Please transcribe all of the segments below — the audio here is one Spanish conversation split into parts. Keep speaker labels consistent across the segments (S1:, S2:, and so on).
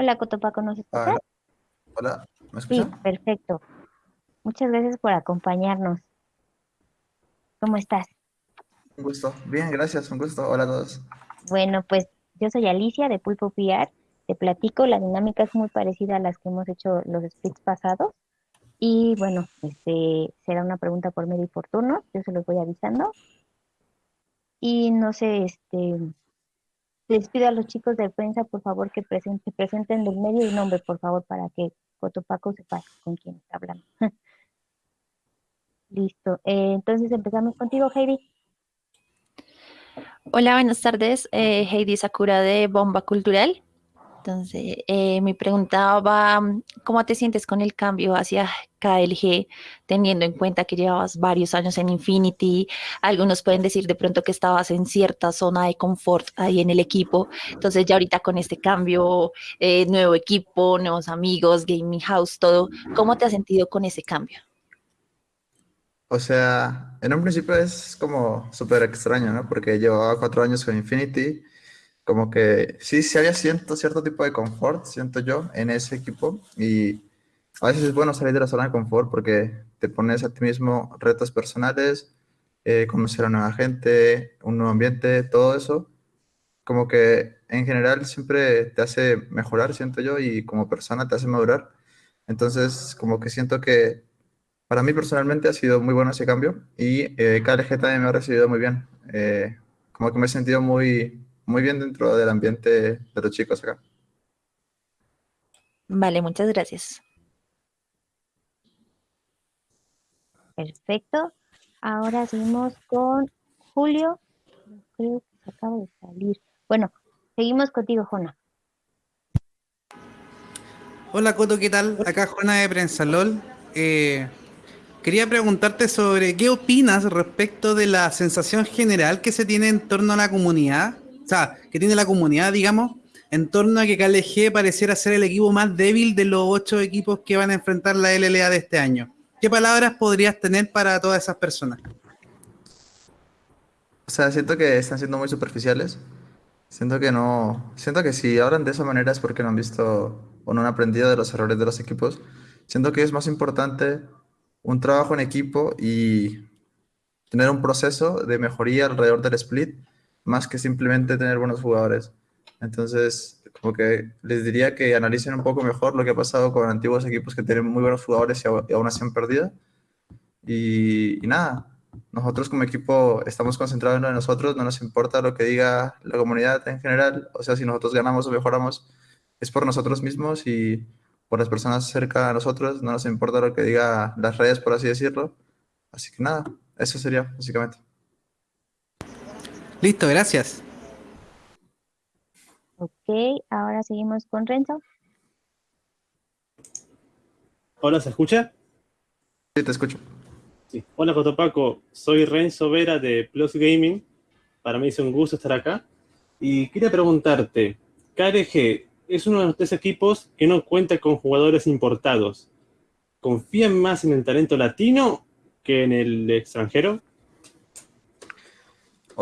S1: Hola, Cotopaco, ¿nos escuchas?
S2: Hola, ¿me
S1: Sí,
S2: escuchan?
S1: perfecto. Muchas gracias por acompañarnos. ¿Cómo estás?
S2: Un gusto. Bien, gracias, un gusto. Hola a todos.
S1: Bueno, pues yo soy Alicia de Pulpo PR. Te platico, la dinámica es muy parecida a las que hemos hecho los splits pasados. Y bueno, este será una pregunta por medio y por turno. Yo se los voy avisando. Y no sé, este, les pido a los chicos de prensa, por favor, que presenten, presenten del medio y nombre, por favor, para que Cotopaco sepa con quién está hablando. Listo. Eh, entonces empezamos contigo, Heidi.
S3: Hola, buenas tardes. Eh, Heidi Sakura de Bomba Cultural. Entonces, eh, mi pregunta va, ¿cómo te sientes con el cambio hacia KLG, teniendo en cuenta que llevabas varios años en Infinity? Algunos pueden decir de pronto que estabas en cierta zona de confort ahí en el equipo. Entonces, ya ahorita con este cambio, eh, nuevo equipo, nuevos amigos, gaming house, todo, ¿cómo te has sentido con ese cambio?
S2: O sea, en un principio es como súper extraño, ¿no? Porque llevaba cuatro años con Infinity, como que sí, sí había cierto, cierto tipo de confort, siento yo, en ese equipo. Y a veces es bueno salir de la zona de confort porque te pones a ti mismo retos personales, eh, conocer a nueva gente, un nuevo ambiente, todo eso. Como que en general siempre te hace mejorar, siento yo, y como persona te hace madurar. Entonces, como que siento que para mí personalmente ha sido muy bueno ese cambio y eh, KLG también me ha recibido muy bien. Eh, como que me he sentido muy, muy bien dentro del ambiente de los chicos acá.
S3: Vale, muchas gracias.
S1: Perfecto. Ahora seguimos con Julio. Creo que se acaba de salir. Bueno, seguimos contigo, Jona.
S4: Hola Coto, ¿qué tal? Acá Juana de Prensa LOL. Eh, quería preguntarte sobre qué opinas respecto de la sensación general que se tiene en torno a la comunidad, sea, que tiene la comunidad, digamos, en torno a que KLG pareciera ser el equipo más débil de los ocho equipos que van a enfrentar la LLA de este año. ¿Qué palabras podrías tener para todas esas personas?
S2: O sea, siento que están siendo muy superficiales. Siento que no, siento que si hablan de esa manera es porque no han visto o no han aprendido de los errores de los equipos. Siento que es más importante un trabajo en equipo y tener un proceso de mejoría alrededor del split, más que simplemente tener buenos jugadores. Entonces, como que les diría que analicen un poco mejor lo que ha pasado con antiguos equipos que tienen muy buenos jugadores y, aún así han perdido. Y, y nada, nosotros como equipo estamos concentrados en nosotros, no nos importa lo que diga la comunidad en general, o sea, si nosotros ganamos o mejoramos, es por nosotros mismos y por las personas cerca de nosotros, no nos importa lo que diga las redes, por así decirlo. Así que nada, eso sería básicamente.
S4: Listo, gracias.
S1: Ok, ahora seguimos con Renzo.
S5: Hola, ¿se escucha?
S2: Sí, te escucho.
S5: Sí. Hola, Cotopaco. Soy Renzo Vera de Plus Gaming. Para mí es un gusto estar acá. Y quería preguntarte, KRG es uno de los tres equipos que no cuenta con jugadores importados. ¿Confían más en el talento latino que en el extranjero?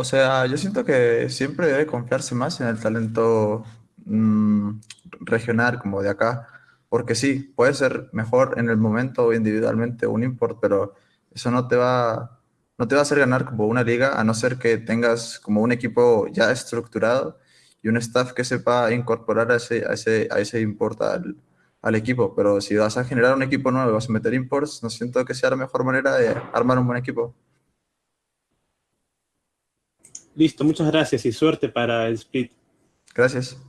S2: O sea, yo siento que siempre debe confiarse más en el talento mm, regional como de acá, porque sí, puede ser mejor en el momento o individualmente un import, pero eso no te va, no te va a hacer ganar como una liga, a no ser que tengas como un equipo ya estructurado y un staff que sepa incorporar a ese, a ese, a ese import al, al equipo. Pero si vas a generar un equipo nuevo vas a meter imports, no siento que sea la mejor manera de armar un buen equipo.
S5: Listo, muchas gracias y suerte para el split.
S2: Gracias.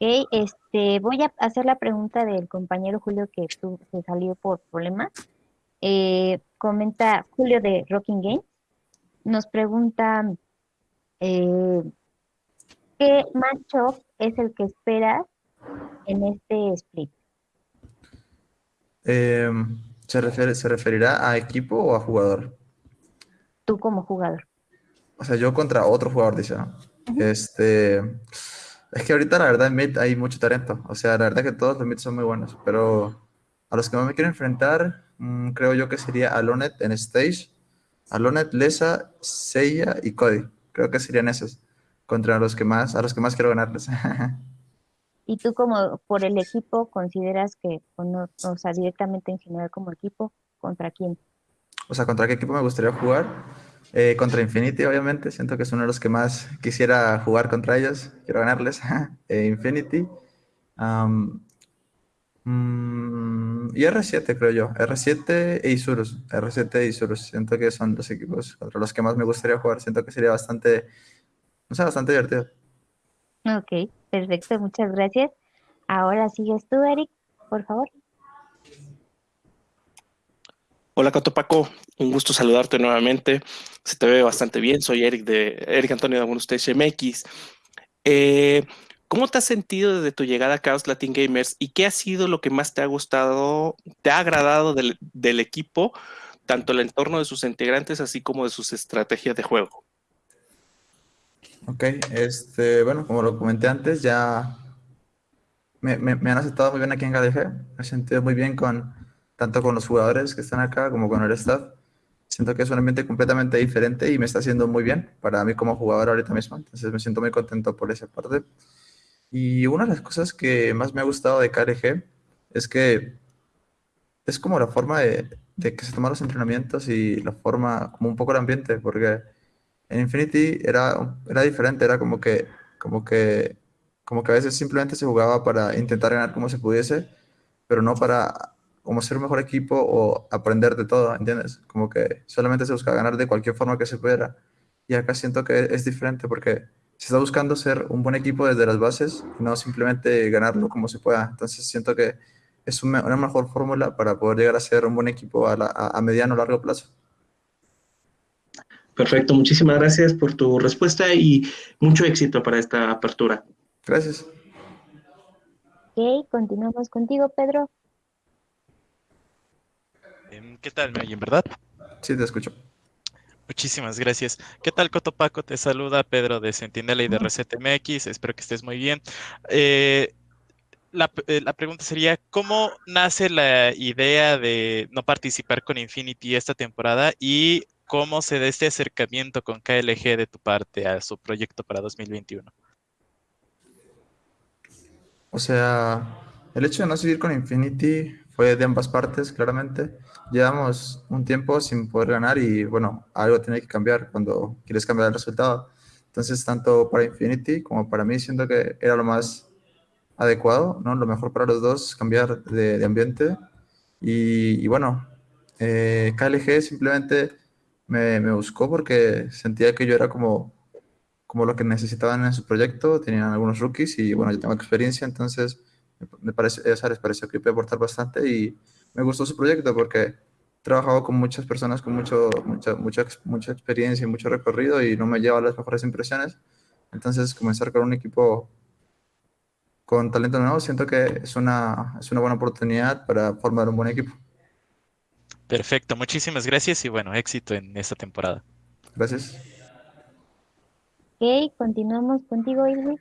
S1: Ok, este, voy a hacer la pregunta del compañero Julio que tu- se salió por problemas. Eh, comenta Julio de Rocking Games. Nos pregunta eh, ¿qué matchup es el que esperas en este split?
S2: Eh, ¿se refiere, se referirá a equipo o a jugador?
S1: Tú como jugador.
S2: O sea, yo contra otro jugador, dice, ¿no? Este, es que ahorita la verdad en mid hay mucho talento. O sea, la verdad que todos los mids son muy buenos. Pero a los que más me quiero enfrentar, mm, creo yo que sería Alonet en Stage, Alonet, Lesa, Seiya y Cody. Creo que serían esos. Contra los que más, a los que más quiero ganarles.
S1: ¿Y tú como por el equipo consideras que, o, o sea, directamente en general como equipo, contra quién?
S2: O sea, ¿contra qué equipo me gustaría jugar? Eh, contra Infinity, obviamente. Siento que es uno de los que más quisiera jugar contra ellos. Quiero ganarles. eh, Infinity. Mm, y R7, creo yo. R7 e Isurus. R7 e Isurus. Siento que son los equipos contra los que más me gustaría jugar. Siento que sería bastante, no sé, bastante divertido.
S1: Ok, perfecto, muchas gracias. Ahora sigues tú, Eric, por favor.
S6: Hola Cotopaco, un gusto saludarte nuevamente. Se te ve bastante bien. Soy Eric de Eric Antonio de Algunos MX. Eh, ¿Cómo te has sentido desde tu llegada a Chaos Latin Gamers y qué ha sido lo que más te ha gustado, te ha agradado del, equipo, tanto el entorno de sus integrantes así como de sus estrategias de juego?
S2: Ok, este, bueno, como lo comenté antes, ya me, han aceptado muy bien aquí en KDG. Me he sentido muy bien con, tanto con los jugadores que están acá como con el staff. Siento que es un ambiente completamente diferente y me está haciendo muy bien para mí como jugador ahorita mismo. Entonces me siento muy contento por esa parte. Y una de las cosas que más me ha gustado de KRG es que es como la forma de, de que se toman los entrenamientos y la forma, como un poco el ambiente, porque en Infinity era, era diferente, era como que, como que, como que a veces simplemente se jugaba para intentar ganar como se pudiese, pero no para como ser un mejor equipo o aprender de todo, ¿entiendes? Como que solamente se busca ganar de cualquier forma que se pudiera. Y acá siento que es diferente porque se está buscando ser un buen equipo desde las bases, y no simplemente ganarlo como se pueda. Entonces siento que es una mejor fórmula para poder llegar a ser un buen equipo a, la- a mediano o largo plazo.
S6: Perfecto, muchísimas gracias por tu respuesta y mucho éxito para esta apertura.
S2: Gracias.
S1: Ok, continuamos contigo, Pedro.
S7: Em, ¿Qué tal? ¿Me oyen, verdad?
S2: Sí, te escucho.
S7: Muchísimas gracias. ¿Qué tal, Cotopaco? Te saluda Pedro de Sentinela y de Reset MX. Espero que estés muy bien. Eh, la, eh, la pregunta sería, ¿cómo nace la idea de no participar con Infinity esta temporada y cómo se da este acercamiento con KLG de tu parte a su proyecto para 2021?
S2: O sea, el hecho de no seguir con Infinity fue de ambas partes, claramente. Llevamos un tiempo sin poder ganar y bueno, algo tiene que cambiar cuando quieres cambiar el resultado. Entonces, tanto para Infinity como para mí, siento que era lo más adecuado, ¿no? Lo mejor para los dos, cambiar de, de ambiente. Y, y bueno, eh, KLG simplemente me, me buscó porque sentía que yo era como como lo que necesitaban en su proyecto, tenían algunos rookies y bueno, yo tengo experiencia, entonces me- parece, esa les pareció que puede aportar bastante y me gustó su proyecto porque he trabajado con muchas personas con mucho, mucha, mucha, mucha experiencia y mucho recorrido y no me lleva las mejores impresiones. Entonces, comenzar con un equipo con talento nuevo, siento que es una, es una buena oportunidad para formar un buen equipo.
S7: Perfecto, muchísimas gracias y bueno, éxito en esta temporada.
S2: Gracias.
S1: Ok, continuamos contigo, Irwin.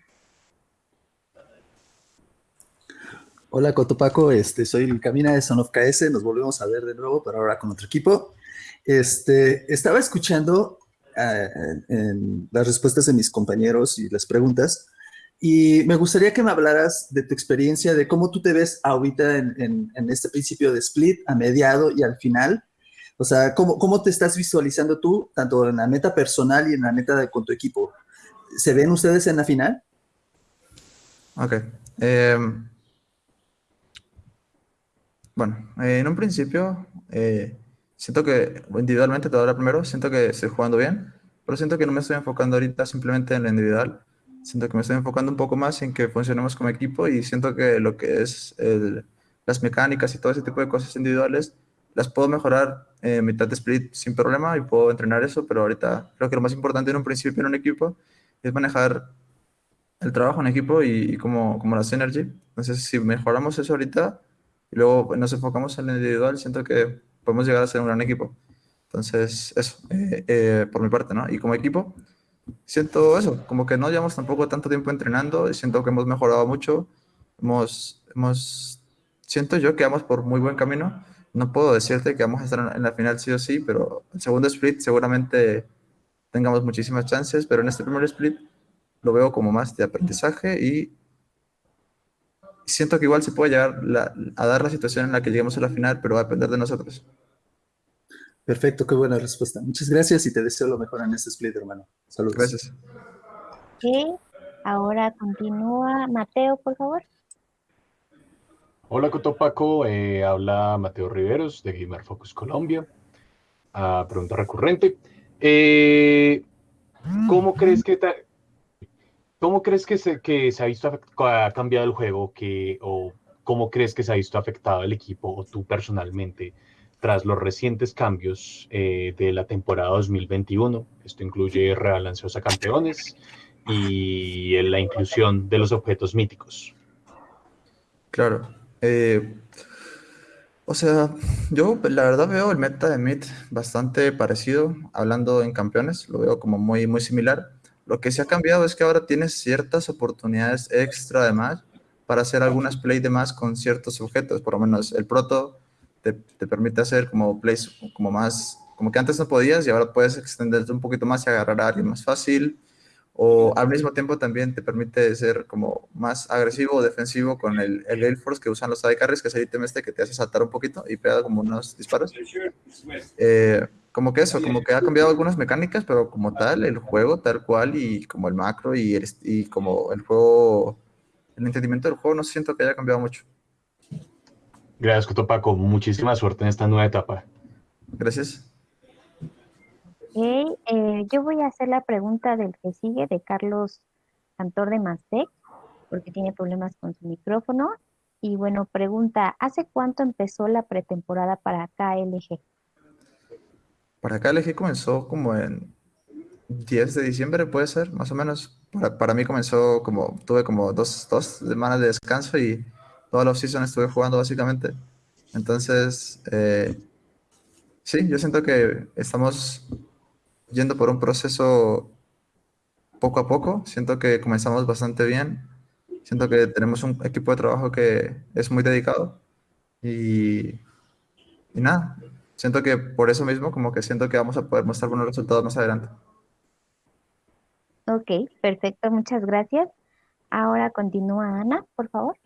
S8: Hola Cotopaco, este, soy el Camina de Son of KS, nos volvemos a ver de nuevo, pero ahora con otro equipo. Este, estaba escuchando eh, en las respuestas de mis compañeros y las preguntas, y me gustaría que me hablaras de tu experiencia, de cómo tú te ves ahorita en, en- en este principio de split, a mediado y al final. O sea, ¿cómo, cómo te estás visualizando tú, tanto en la meta personal y en la meta de, con tu equipo? ¿Se ven ustedes en la final?
S2: Ok. em, bueno, eh, en un principio, eh, siento que individualmente, te voy a primero, siento que estoy jugando bien, pero siento que no me estoy enfocando ahorita simplemente en lo individual. Siento que me estoy enfocando un poco más en que funcionemos como equipo y siento que lo que es el- las mecánicas y todo ese tipo de cosas individuales las puedo mejorar en mitad de split sin problema y puedo entrenar eso, pero ahorita creo que lo más importante en un principio en un equipo es manejar el trabajo en equipo y, y como, como la synergy. Entonces, si mejoramos eso ahorita y luego nos enfocamos en lo individual, siento que podemos llegar a ser un gran equipo. Entonces, eso, eh, eh, por mi parte, ¿no? Y como equipo, siento eso, como que no llevamos tampoco tanto tiempo entrenando y siento que hemos mejorado mucho. Hemos, hemos, siento yo que vamos por muy buen camino. No puedo decirte que vamos a estar en la final sí o sí, pero el segundo split seguramente tengamos muchísimas chances, pero en este primer split lo veo como más de aprendizaje y siento que igual se puede llegar la- a dar la situación en la que lleguemos a la final, pero va a depender de nosotros.
S8: Perfecto, qué buena respuesta. Muchas gracias y te deseo lo mejor en este split, hermano. Saludos.
S2: Gracias.
S1: Ok, ahora continúa Mateo, por favor.
S9: Hola Cotopaco, eh, habla Mateo Riveros de Gamer Focus Colombia. Ah, pregunta recurrente. Eh, ¿Cómo crees que cómo crees que se, que se ha visto ha cambiado el juego que, o cómo crees que se ha visto afectado el equipo o tú personalmente tras los recientes cambios eh, de la temporada 2021? Esto incluye rebalanceos a campeones y la inclusión de los objetos míticos.
S2: Claro. Eh, o sea, yo la verdad veo el meta de mid bastante parecido, hablando en campeones, lo veo como muy, muy similar. Lo que sí ha cambiado es que ahora tienes ciertas oportunidades extra además para hacer algunas plays de más con ciertos objetos, por lo menos el proto te, te permite hacer como plays como más, como que antes no podías y ahora puedes extenderte un poquito más y agarrar a alguien más fácil. O al mismo tiempo también te permite ser como más agresivo o defensivo con el, el Gale Force que usan los AD Carries, que es el ítem este que te hace saltar un poquito y pega como unos disparos. Eh, como que eso, como que ha cambiado algunas mecánicas, pero como tal, el juego tal cual y como el macro y, el, y como el juego, el entendimiento del juego no siento que haya cambiado mucho.
S9: Gracias, Cotopaco. Muchísima suerte en esta nueva etapa.
S2: Gracias.
S1: Ok, eh, yo voy a hacer la pregunta del que sigue, de Carlos Cantor de Mastec, porque tiene problemas con su micrófono. Y bueno, pregunta, ¿hace cuánto empezó la pretemporada para KLG?
S2: Para KLG comenzó como en 10 de diciembre, puede ser, más o menos. Para, para mí comenzó como, tuve como dos, dos semanas de descanso y toda la off-season estuve jugando básicamente. Entonces, eh, sí, yo siento que estamos yendo por un proceso poco a poco. Siento que comenzamos bastante bien. Siento que tenemos un equipo de trabajo que es muy dedicado. Y, y nada, siento que por eso mismo, como que siento que vamos a poder mostrar buenos resultados más adelante.
S1: Ok, perfecto, muchas gracias. Ahora continúa Ana, por favor.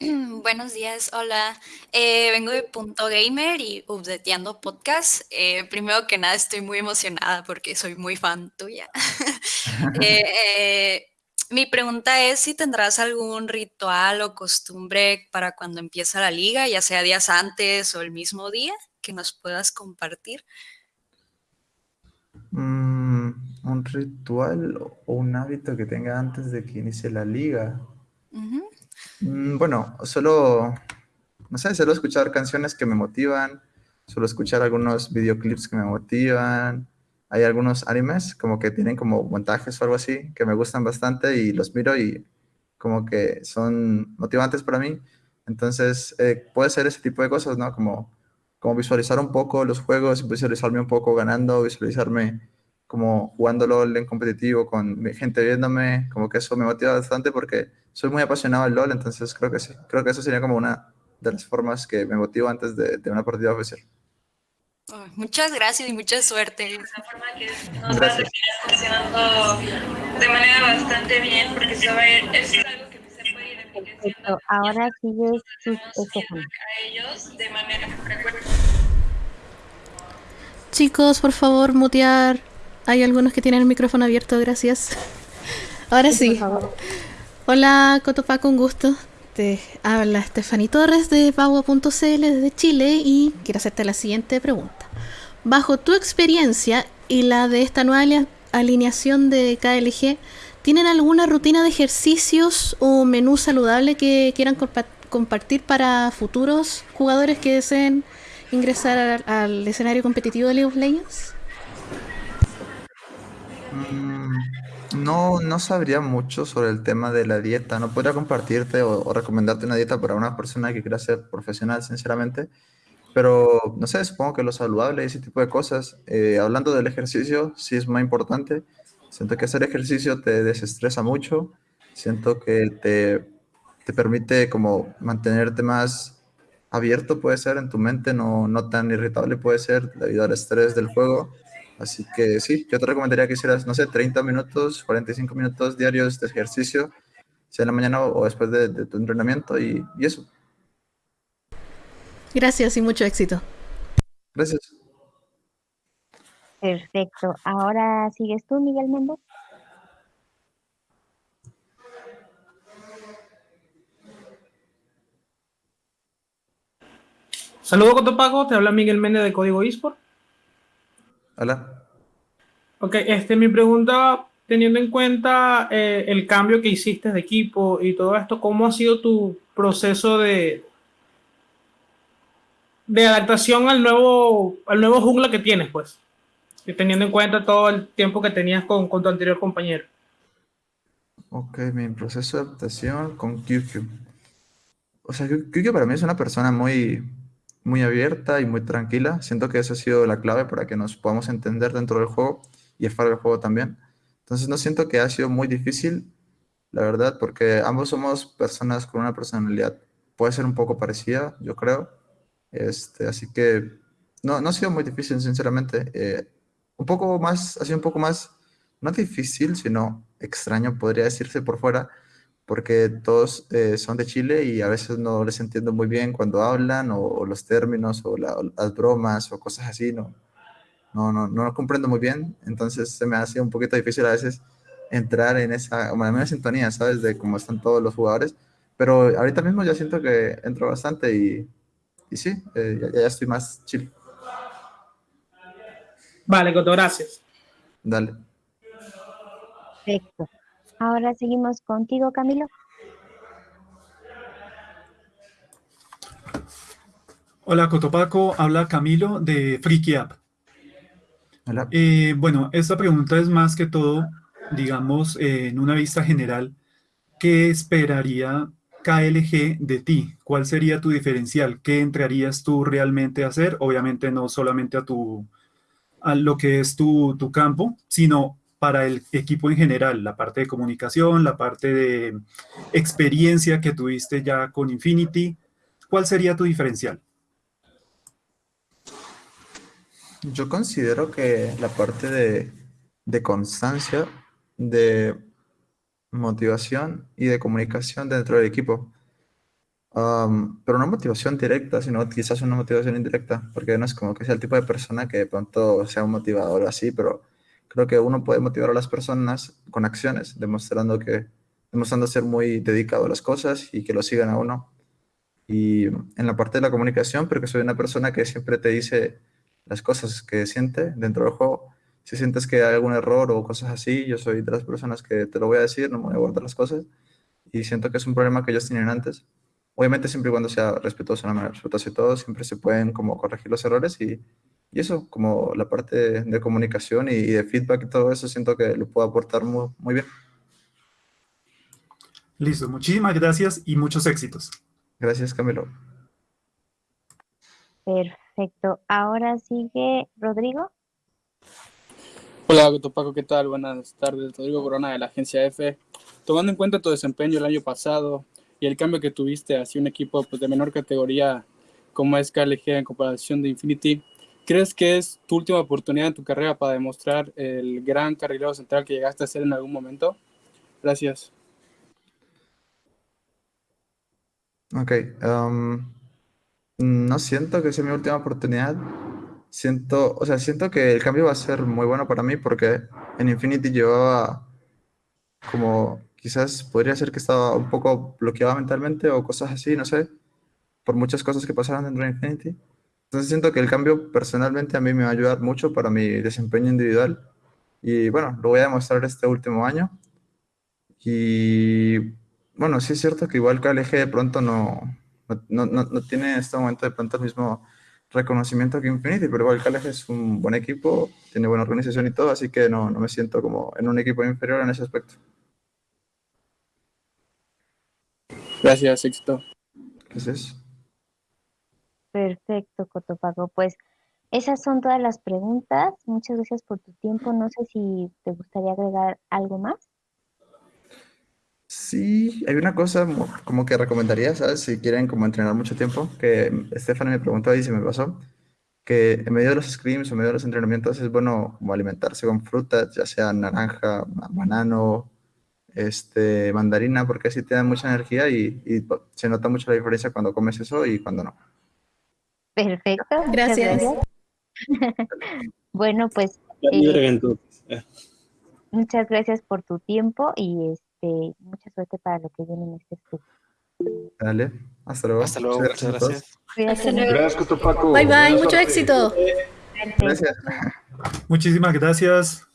S10: Buenos días, hola. Eh, vengo de Punto Gamer y Updateando Podcast. Eh, primero que nada, estoy muy emocionada porque soy muy fan tuya. Eh, eh, mi pregunta es si tendrás algún ritual o costumbre para cuando empieza la liga, ya sea días antes o el mismo día, que nos puedas compartir.
S2: Mm, un ritual o un hábito que tenga antes de que inicie la liga. Mm, Bueno, solo, no sé, solo escuchar canciones que me motivan, solo escuchar algunos videoclips que me motivan. Hay algunos animes como que tienen como montajes o algo así que me gustan bastante y los miro y como que son motivantes para mí. Entonces, eh, puede ser ese tipo de cosas, ¿no? Como, como visualizar un poco los juegos, visualizarme un poco ganando, visualizarme como jugando LOL en competitivo con gente viéndome, como que eso me motiva bastante porque soy muy apasionado del LOL, entonces creo que sí, creo que eso sería como una de las formas que me motiva antes de, de una partida oficial.
S10: Muchas gracias y mucha suerte.
S2: Gracias.
S11: funcionando de manera bastante bien porque se va a ir, es algo que se puede ir enriqueciendo
S1: Perfecto, ahora sigue Estefan.
S11: a ellos de manera frecuente.
S12: Chicos, por favor, mutear. Hay algunos que tienen el micrófono abierto, gracias. Ahora sí. Hola, Cotopaco, un gusto. Te habla Stephanie Torres de Pagua.cl desde Chile y quiero hacerte la siguiente pregunta. Bajo tu experiencia y la de esta nueva alineación de KLG, ¿tienen alguna rutina de ejercicios o menú saludable que quieran compa- compartir para futuros jugadores que deseen ingresar al, al escenario competitivo de League of Legends?
S2: Mm, No, no sabría mucho sobre el tema de la dieta. No podría compartirte o, recomendarte una dieta para una persona que quiera ser profesional, sinceramente. Pero, no sé, supongo que lo saludable y ese tipo de cosas. Eh, hablando del ejercicio, sí es muy importante. Siento que hacer ejercicio te desestresa mucho. Siento que te, te permite como mantenerte más abierto, puede ser, en tu mente, no, no tan irritable puede ser debido al estrés del juego. Así que sí, yo te recomendaría que hicieras, no sé, 30 minutos, 45 minutos diarios de ejercicio sea en la mañana o, después de, tu entrenamiento y, y eso.
S12: Gracias y mucho éxito.
S2: Gracias.
S1: Perfecto. Ahora sigues tú, Miguel Méndez.
S13: Saludos, Cotopaco. Te habla Miguel Méndez de Código eSport.
S2: Hola.
S13: Ok, este, mi pregunta, teniendo en cuenta eh, el cambio que hiciste de equipo y todo esto, ¿cómo ha sido tu proceso de, de adaptación al nuevo, al nuevo jungla que tienes, pues? teniendo en cuenta todo el tiempo que tenías con, con tu anterior compañero.
S2: Ok, mi proceso de adaptación con QQ. O sea, QQ para mí es una persona muy, muy abierta y muy tranquila. Siento que esa ha sido la clave para que nos podamos entender dentro del juego y fuera del juego también. Entonces no siento que ha sido muy difícil, la verdad, porque ambos somos personas con una personalidad, puede ser un poco parecida, yo creo. Este, así que no, no ha sido muy difícil, sinceramente. Eh, un poco más, ha sido un poco más, no difícil, sino extraño, podría decirse por fuera, porque todos eh, son de Chile y a veces no les entiendo muy bien cuando hablan o, los términos o, las bromas o cosas así, no, no, no, no lo comprendo muy bien, entonces se me hace un poquito difícil a veces entrar en esa, bueno, en sintonía, ¿sabes? De cómo están todos los jugadores, pero ahorita mismo ya siento que entro bastante y, y sí, eh, ya, ya estoy más chill.
S13: Vale, Coto, gracias.
S2: Dale.
S1: Perfecto. Ahora seguimos contigo, Camilo.
S14: Hola, Cotopaco. Habla Camilo de Freaky App.
S2: Hola.
S14: Eh, bueno, esta pregunta es más que todo, digamos, eh, en una vista general. ¿Qué esperaría KLG de ti? ¿Cuál sería tu diferencial? ¿Qué entrarías tú realmente a hacer? Obviamente no solamente a tu a lo que es tu, tu campo, sino para el equipo en general, la parte de comunicación, la parte de experiencia que tuviste ya con Infinity. ¿Cuál sería tu diferencial?
S2: Yo considero que la parte de, de constancia, de motivación y de comunicación dentro del equipo pero no motivación directa, sino quizás una motivación indirecta, porque no es como que sea el tipo de persona que de pronto sea un motivador así, pero creo que uno puede motivar a las personas con acciones, demostrando que demostrando ser muy dedicado a las cosas y que lo sigan a uno. Y en la parte de la comunicación, porque soy una persona que siempre te dice las cosas que siente dentro del juego. Si sientes que hay algún error o cosas así, yo soy de las personas que te lo voy a decir, no me voy a guardar las cosas. Y siento que es un problema que ellos tienen antes Obviamente siempre y cuando sea respetuoso, la manera respetuosa y todo, siempre se pueden como corregir los errores y, y eso, como la parte de, comunicación y, de feedback y todo eso, siento que lo puedo aportar muy, muy bien.
S14: Listo, muchísimas gracias y muchos éxitos.
S2: Gracias, Camilo.
S1: Perfecto. Ahora sigue Rodrigo.
S15: Hola, Paco, ¿qué tal? Buenas tardes. Rodrigo Corona de la agencia F. Tomando en cuenta tu desempeño el año pasado, y el cambio que tuviste hacia un equipo pues, de menor categoría como es KLG en comparación de Infinity, ¿crees que es tu última oportunidad en tu carrera para demostrar el gran carrilero central que llegaste a ser en algún momento? Gracias.
S2: Ok. Um, no siento que sea mi última oportunidad. Siento, o sea, siento que el cambio va a ser muy bueno para mí porque en Infinity llevaba como quizás podría ser que estaba un poco bloqueado mentalmente o cosas así, no sé, por muchas cosas que pasaron dentro de Infinity. Entonces siento que el cambio personalmente a mí me va a ayudar mucho para mi desempeño individual. Y bueno, lo voy a demostrar este último año. Y bueno, sí es cierto que igual KLG de pronto no, no, no, no tiene en este momento de pronto el mismo reconocimiento que Infinity, pero igual KLG es un buen equipo, tiene buena organización y todo, así que no, no me siento como en un equipo inferior en ese aspecto.
S15: Gracias, éxito.
S2: Gracias.
S1: Perfecto, Cotopaco. Pues esas son todas las preguntas. Muchas gracias por tu tiempo. No sé si te gustaría agregar algo más.
S2: Sí, hay una cosa como que recomendaría, ¿sabes? Si quieren como entrenar mucho tiempo, que Stephanie me preguntó y se me pasó, que en medio de los scrims o en medio de los entrenamientos es bueno como alimentarse con frutas, ya sea naranja, banano, este, mandarina porque así te da mucha energía y, y se nota mucho la diferencia cuando comes eso y cuando no.
S1: Perfecto.
S12: Gracias.
S1: bueno, pues eh, muchas gracias por tu tiempo y este mucha suerte para lo que viene en este estudio.
S2: Dale, hasta luego.
S6: Hasta luego,
S2: Muchas
S6: gracias.
S1: Cuídate.
S9: Gracias, Cotopaco.
S12: Bye bye,
S9: Buena
S12: mucho éxito.
S2: Gracias.
S14: Muchísimas gracias.